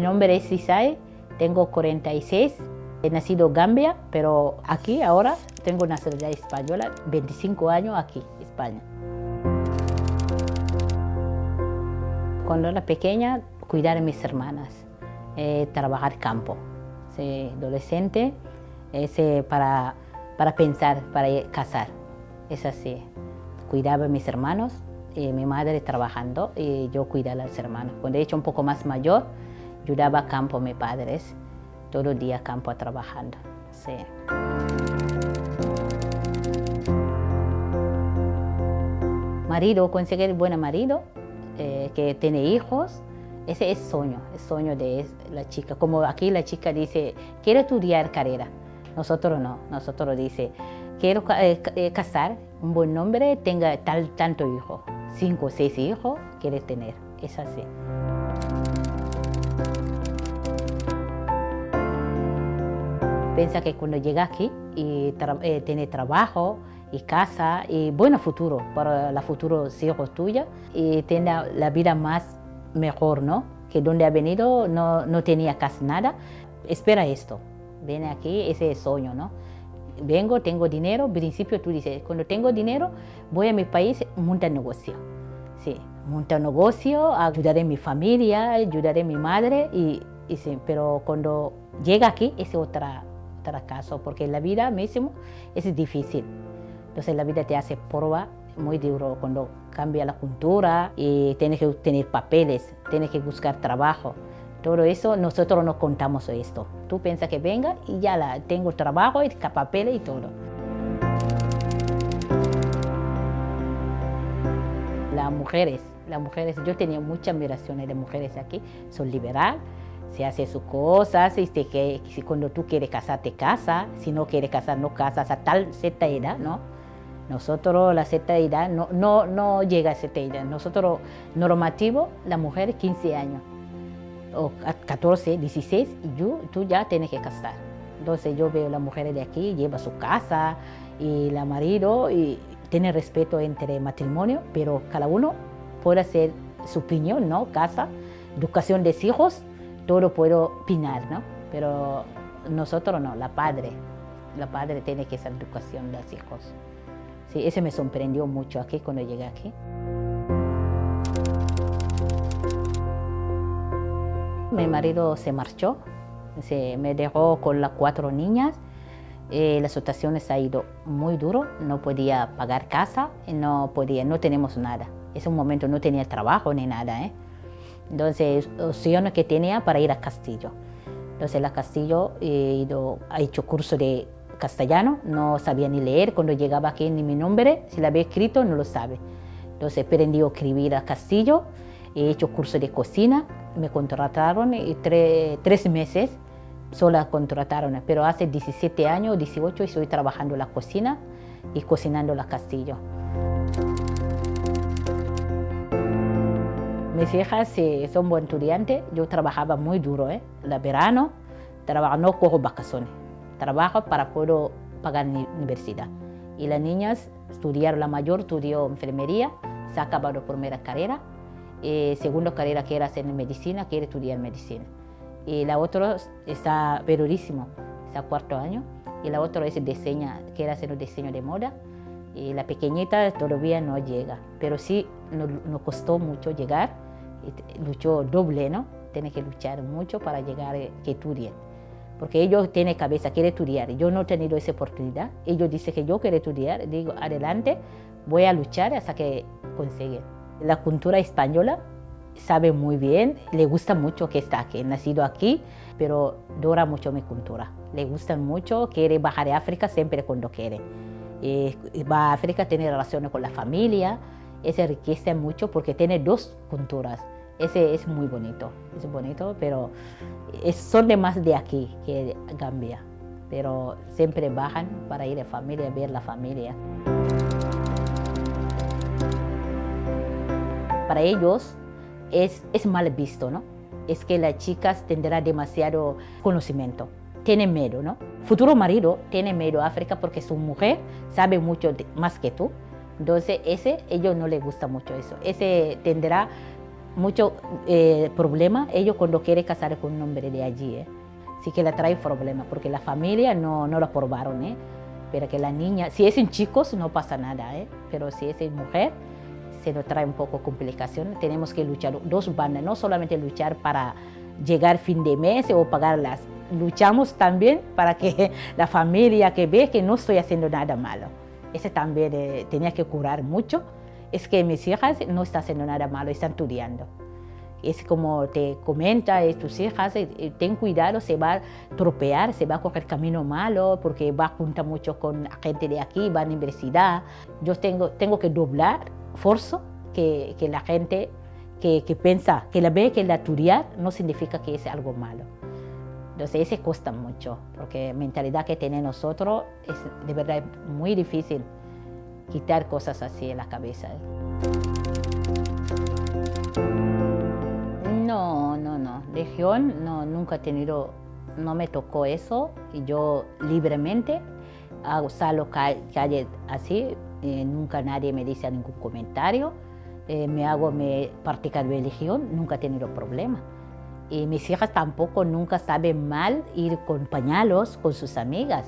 Mi nombre es Isai, tengo 46, he nacido en Gambia, pero aquí ahora tengo nacionalidad española, 25 años aquí, España. Cuando era pequeña, cuidar a mis hermanas, eh, trabajar campo. Sí, adolescente, ese para, para pensar, para casar. Es así. Cuidaba a mis hermanos, y mi madre trabajando y yo cuidaba a los hermanos. Cuando he hecho un poco más mayor, ayudaba campo a mis padres, todo el día campo trabajando. Sí. Marido, conseguir buen marido, eh, que tiene hijos, ese es sueño, es sueño de la chica. Como aquí la chica dice, quiero estudiar carrera. Nosotros no, nosotros dice, quiero eh, eh, casar, un buen nombre, tenga tal, tanto hijo, cinco o seis hijos, quiere tener, es así. Piensa que cuando llega aquí y eh, tiene trabajo y casa y buen futuro para los futuros hijos tuyos y tiene la vida más mejor, ¿no? Que donde ha venido no, no tenía casi nada. Espera esto, viene aquí, ese sueño, ¿no? Vengo, tengo dinero, al principio tú dices, cuando tengo dinero, voy a mi país, montar negocio. Sí, montar negocio, ayudaré a mi familia, ayudaré a mi madre, y, pero cuando llega aquí, es otra, otra caso, porque la vida mismo es difícil. Entonces la vida te hace prueba muy duro cuando cambia la cultura y tienes que tener papeles, tienes que buscar trabajo. Todo eso nosotros no contamos esto. Tú piensas que venga y ya la, tengo trabajo y papeles y todo. Las mujeres, las mujeres, yo tenía mucha admiración de mujeres aquí, son liberal, se hace sus cosas, y que, si cuando tú quieres casar, te casa, si no quieres casar, no casas a tal cierta edad, ¿no? Nosotros la cierta edad no, no, no llega a cierta edad. Nosotros normativo, la mujer 15 años, o 14, 16, y yo, tú ya tienes que casar. Entonces yo veo a las mujeres de aquí, lleva su casa, y la marido, y tiene respeto entre matrimonio, pero cada uno puede hacer su opinión, ¿no? Casa, educación de hijos, todo puedo opinar, ¿no? Pero nosotros no, la padre, la padre tiene que hacer educación de los hijos. Sí, ese me sorprendió mucho aquí cuando llegué aquí. Mi marido se marchó, se me dejó con las cuatro niñas. Eh, la situación ha ido muy duro, no podía pagar casa, no podía, no tenemos nada. Ese momento no tenía trabajo ni nada. ¿eh? Entonces, opciones que tenía para ir a Castillo. Entonces, a Castillo he ido, ha hecho curso de castellano, no sabía ni leer, cuando llegaba aquí ni mi nombre, si lo había escrito no lo sabe. Entonces aprendí a escribir a Castillo, he hecho curso de cocina, me contrataron y tres meses sola contrataron, pero hace 17 años, 18 estoy trabajando en la cocina y cocinando la Castillo. Mis hijas son buen estudiantes, yo trabajaba muy duro, ¿eh? La verano, trabajo, no cojo vacaciones trabajo para poder pagar la universidad. Y las niñas estudiaron, la mayor estudió enfermería, se ha acabado primera carrera, eh, segunda carrera quiere hacer medicina, quiere estudiar medicina. Y la otra está periodismo, está cuarto año, y la otra es diseña, quiere hacer un diseño de moda. Y la pequeñita todavía no llega, pero sí nos, costó mucho llegar, luchó doble, ¿no? Tiene que luchar mucho para llegar a eh, que estudie porque ellos tienen cabeza, quieren estudiar. Yo no he tenido esa oportunidad. Ellos dicen que yo quiero estudiar. Digo, adelante, voy a luchar hasta que consiga. La cultura española sabe muy bien, le gusta mucho que está aquí, nacido aquí, pero adora mucho mi cultura. Le gusta mucho, quiere bajar a África siempre cuando quiere. Y va a África, tiene relaciones con la familia, se enriquece mucho porque tiene dos culturas. Ese es muy bonito, es bonito, pero son de más de aquí que Gambia. Pero siempre bajan para ir a familia, ver la familia. Para ellos es, es mal visto, ¿no? Es que las chicas tendrán demasiado conocimiento. Tienen miedo, ¿no? Futuro marido tiene miedo a África porque su mujer sabe mucho más que tú. Entonces, ese, ellos no les gusta mucho eso. Ese tendrá mucho eh, problema ellos cuando quieren casar con un hombre de allí. ¿eh? Sí que le trae problemas porque la familia no, no lo aprobaron. ¿eh? Pero que la niña, si es en chicos no pasa nada, ¿eh? pero si es en mujer se nos trae un poco complicación. Tenemos que luchar dos bandas, no solamente luchar para llegar fin de mes o pagarlas. Luchamos también para que la familia que ve que no estoy haciendo nada malo. Ese también eh, tenía que curar mucho. Es que mis hijas no están haciendo nada malo, están estudiando. Es como te comenta eh, tus hijas, eh, ten cuidado, se va a tropear, se va a coger camino malo porque va a juntar mucho con gente de aquí, va a la universidad. Yo tengo, tengo que doblar forzo que, que la gente que, que, piensa, que la ve que la estudiar no significa que es algo malo. Entonces, ese cuesta mucho, porque la mentalidad que tenemos nosotros es de verdad muy difícil quitar cosas así en la cabeza. No, no, no. Región no, nunca he tenido, no me tocó eso. Y yo libremente hago, salgo calle así, eh, nunca nadie me dice ningún comentario. Eh, me hago mi práctica de religión, nunca he tenido problema. Y mis hijas tampoco nunca saben mal ir con pañalos con sus amigas,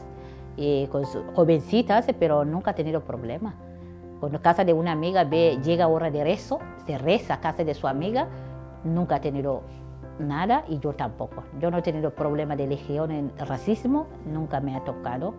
y con sus jovencitas, pero nunca he tenido problema. Cuando casa de una amiga ve, llega hora de rezo, se reza a casa de su amiga, nunca he tenido nada y yo tampoco. Yo no he tenido problema de religión en racismo, nunca me ha tocado.